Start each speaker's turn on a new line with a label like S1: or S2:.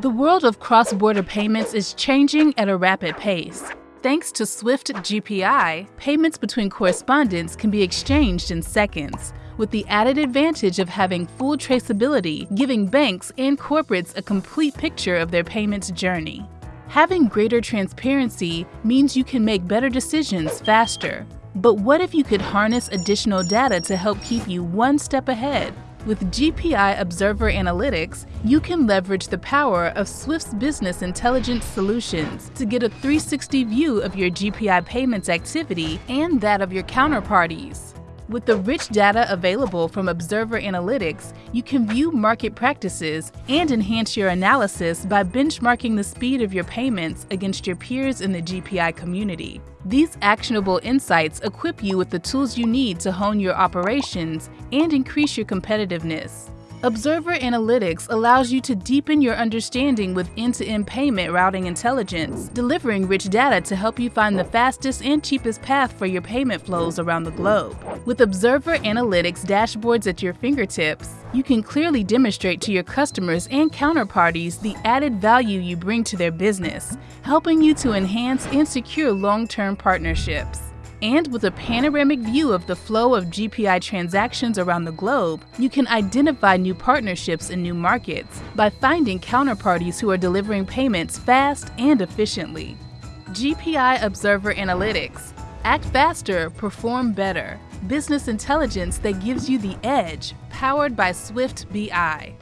S1: The world of cross-border payments is changing at a rapid pace. Thanks to Swift GPI, payments between correspondents can be exchanged in seconds, with the added advantage of having full traceability, giving banks and corporates a complete picture of their payments journey. Having greater transparency means you can make better decisions faster. But what if you could harness additional data to help keep you one step ahead? With GPI Observer Analytics, you can leverage the power of Swift's business intelligence solutions to get a 360 view of your GPI payments activity and that of your counterparties. With the rich data available from Observer Analytics, you can view market practices and enhance your analysis by benchmarking the speed of your payments against your peers in the GPI community. These actionable insights equip you with the tools you need to hone your operations and increase your competitiveness. Observer Analytics allows you to deepen your understanding with end-to-end payment routing intelligence, delivering rich data to help you find the fastest and cheapest path for your payment flows around the globe. With Observer Analytics dashboards at your fingertips, you can clearly demonstrate to your customers and counterparties the added value you bring to their business, helping you to enhance and secure long-term partnerships. And with a panoramic view of the flow of GPI transactions around the globe, you can identify new partnerships in new markets by finding counterparties who are delivering payments fast and efficiently. GPI Observer Analytics. Act faster, perform better. Business intelligence that gives you the edge, powered by Swift BI.